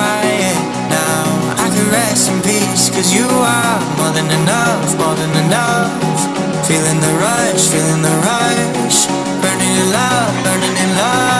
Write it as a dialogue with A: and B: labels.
A: quiet now. I can rest in peace Cause you are more than enough, more than enough. Feeling the rush, feeling the rush. Burning in love, burning in love.